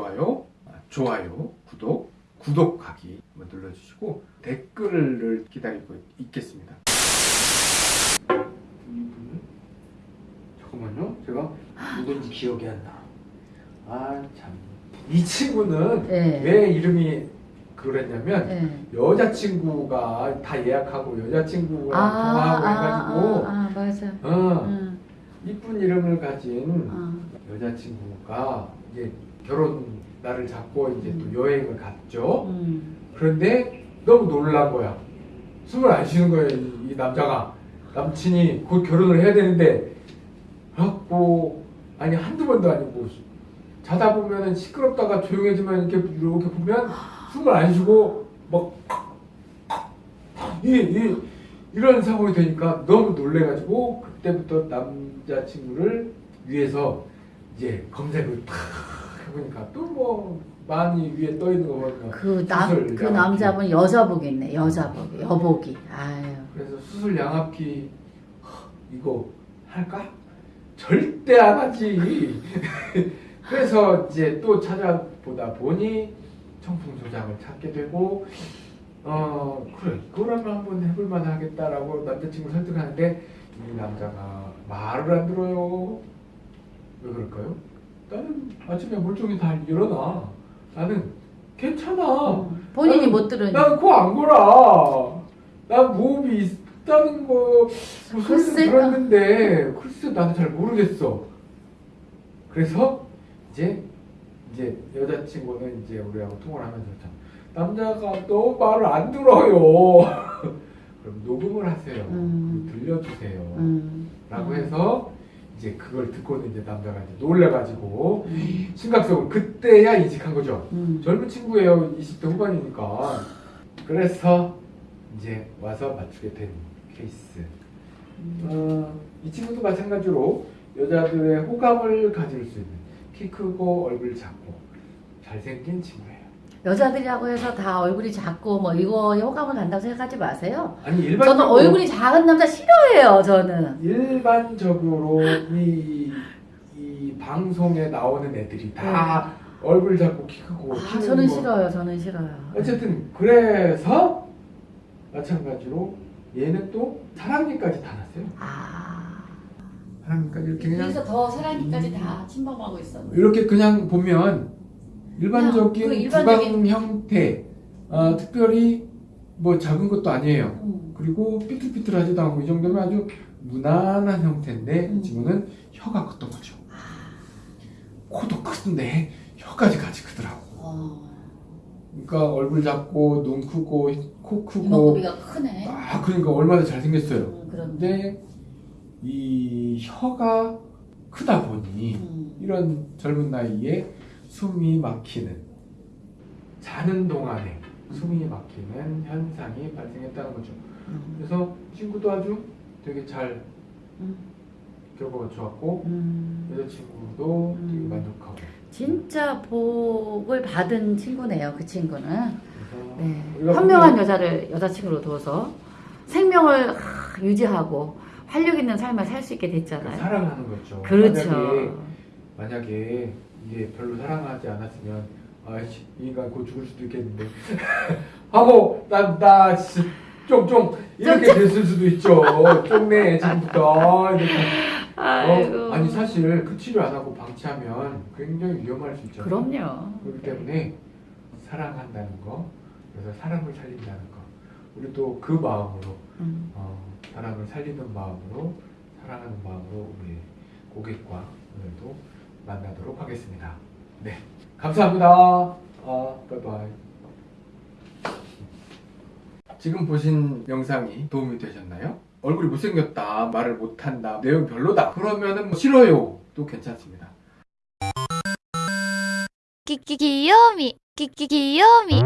좋아요, 아, 좋아요, 구독, 구독하기 한번 눌러주시고 댓글을 기다리고 있겠습니다. 잠깐만요, 제가 누군지 기억이 안 나. 아 참. 이 친구는 네. 왜 이름이 그랬냐면 네. 여자친구가 다 예약하고 여자친구랑 아, 통화하고 아, 해가지고 아, 아, 맞아. 어, 응. 이쁜 이름을 가진 어. 여자친구가 이제 결혼 날을 잡고 이제 음. 또 여행을 갔죠. 음. 그런데 너무 놀란 거야. 숨을 안 쉬는 거예요, 이, 이 남자가. 남친이 곧 결혼을 해야 되는데, 갖고, 아니, 한두 번도 아니고, 자다 보면은 시끄럽다가 조용해지면 이렇게, 이렇게 보면 숨을 안 쉬고, 막, 이, 이, 이런 상황이 되니까 너무 놀래가지고, 그때부터 남자친구를 위해서 이제 검색을 탁 해보니까 또 뭐, 많이 위에 떠 있는 거 보니까. 그 남, 수술 그 양압기. 남자분 여자복이네, 여자복, 여복이. 아유. 그래서 수술 양압기 허, 이거 할까? 절대 안 하지. 그래서 이제 또 찾아보다 보니 청풍 조작을 찾게 되고 어 그래 그러면 한번 해볼 만 하겠다라고 남자친구 설득하는데 이 남자가 말을 안 들어요. 왜 그럴까요? 나는 아침에 멀쩡히 다 일어나. 나는 괜찮아. 본인이 나는- 못 들으니. 난 그거 안 골아. 난 무호흡이 있다는 거 글쎄. 들었는데 글쎄 나도 잘 모르겠어. 그래서 이제 이제 여자친구는 이제 우리하고 통화를 하면서 참 남자가 너 말을 안 들어요. 그럼 녹음을 하세요. 음. 들려주세요. 음. 라고 음. 해서 이제 그걸 듣고는 이제 남자가 이제 놀래가지고 음. 심각성을 그때야 인식한 거죠. 음. 젊은 친구예요. 20대 후반이니까. 그래서 이제 와서 맞추게 된 케이스. 음. 어, 이 친구도 마찬가지로 여자들의 호감을 가질 수 있는 키 크고 얼굴 작고 잘생긴 친구예요. 여자들이라고 해서 다 얼굴이 작고 뭐 이거에 호감을 간다고 생각하지 마세요. 아니 저는 일반적으로 얼굴이 작은 남자 싫어해요, 저는. 일반적으로 이, 이 방송에 나오는 애들이 다 얼굴 작고 키 크고 네. 아, 저는 뭐 싫어요, 저는 싫어요. 어쨌든 그래서 마찬가지로 얘는 또 사랑니까지 다 났어요. 아. 사랑니까지 이렇게 그냥 그래서 더 사랑니까지 다 침범하고 있어. 이렇게 그냥 보면 일반적인 그 일반적인- 구강 형태, 어, 특별히 뭐 작은 것도 아니에요. 음. 그리고 삐뚤삐뚤하지도 않고 이 정도면 아주 무난한 형태인데 음. 이 친구는 혀가 컸던 거죠. 코도 큰데 혀까지 같이 크더라고. 어. 그러니까 얼굴 작고 눈 크고 코 크고 이목구비가 크네. 아 그러니까 얼마나 잘생겼어요. 음, 그런데. 이 혀가 크다 보니 음. 이런 젊은 나이에 숨이 막히는 자는 동안에 숨이 막히는 현상이 발생했다는 거죠. 음. 그래서 친구도 아주 되게 잘 음. 결과가 좋았고 음. 여자친구도 되게 음. 만족하고 진짜 복을 받은 친구네요, 그 친구는. 네. 현명한 여자를 여자친구로 둬서 생명을 하, 유지하고 활력 있는 삶을 살 수 있게 그 됐잖아요. 사랑하는 거죠. 그렇죠. 만약에, 이게 별로 사랑하지 않았으면 아이씨 이 인간 곧 죽을 수도 있겠는데 하고 나나좀좀 이렇게 됐을 수도 있죠. 좀내 지금부터. 어, 아니 사실 그 치료 안 하고 방치하면 굉장히 위험할 수 있죠. 그럼요. 그렇기 때문에 사랑한다는 거, 그래서 사람을 살린다는 거, 우리도 그 마음으로 음. 어, 사람을 살리는 마음으로 사랑하는 마음으로 우리 고객과 오늘도 만나도록 하겠습니다. 네, 감사합니다. 아, 바이바이. 지금 보신 영상이 도움이 되셨나요? 얼굴이 못생겼다, 말을 못한다, 내용 별로다 그러면은 뭐 싫어요 또 괜찮습니다. 끼끼 귀요미 끼끼 귀요미